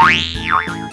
Bye.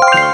you